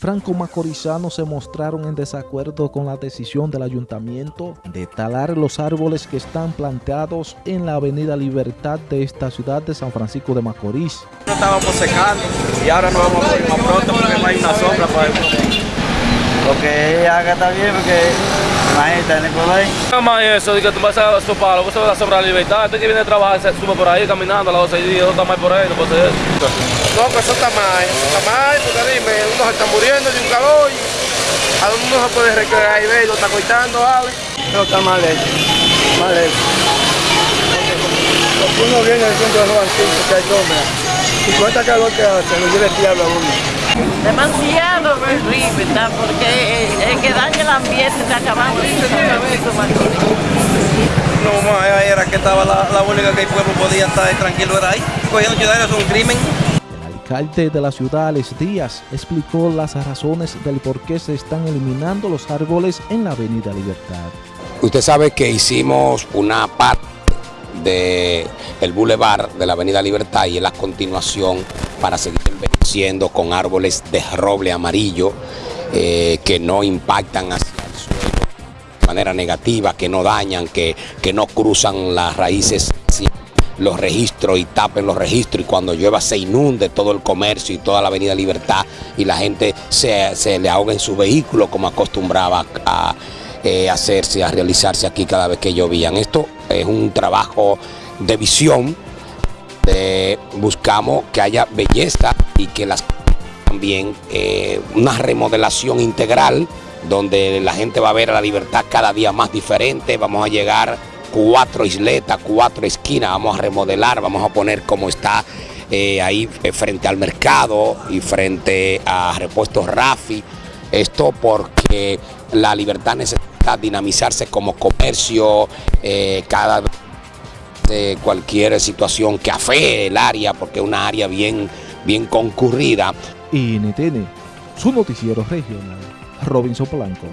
Franco Macorizanos se mostraron en desacuerdo con la decisión del ayuntamiento de talar los árboles que están planteados en la avenida Libertad de esta ciudad de San Francisco de Macorís. No estábamos secando y ahora nos vamos a poner más pronto porque no hay una sombra para el Lo que ella haga está bien porque imagínate, ni por ahí. Nada más eso, de que tú vas a su palo, vos se va a sobrar la libertad, este que viene a trabajar se sube por ahí caminando a las 12 días, no está más por ahí, no puede ser eso. No, que eso está mal, eso está mal, porque dime, uno se está muriendo de un calor y a uno se puede recrear y ver, lo está cortando, ¿vale? No, está mal hecho, mal hecho. Porque uno viene del centro de los antiguos, que hay sombra, y con esta calor que hace, lo lleva el diablo a uno. Demasiado horrible, ¿tá? porque el que daña el ambiente está acabando No, más era que estaba la, la única que el pueblo podía estar tranquilo, era ahí. Cogiendo ciudadanos es un crimen. El alcalde de la ciudad, Alex Díaz, explicó las razones del por qué se están eliminando los árboles en la avenida Libertad. Usted sabe que hicimos una parte del el bulevar de la avenida Libertad y es la continuación para seguir envejeciendo con árboles de roble amarillo eh, que no impactan hacia el suelo de manera negativa, que no dañan, que, que no cruzan las raíces los registros y tapen los registros y cuando llueva se inunde todo el comercio y toda la avenida Libertad y la gente se, se le ahoga en su vehículo como acostumbraba a eh, hacerse, a realizarse aquí cada vez que llovían. Esto es un trabajo de visión, buscamos que haya belleza y que las también eh, una remodelación integral donde la gente va a ver la libertad cada día más diferente, vamos a llegar cuatro isletas, cuatro esquinas, vamos a remodelar, vamos a poner como está eh, ahí eh, frente al mercado y frente a repuestos Rafi. Esto porque la libertad necesita dinamizarse como comercio, eh, cada cualquier situación que afee el área, porque es una área bien, bien concurrida. NTN, su noticiero regional, Robinson Blanco.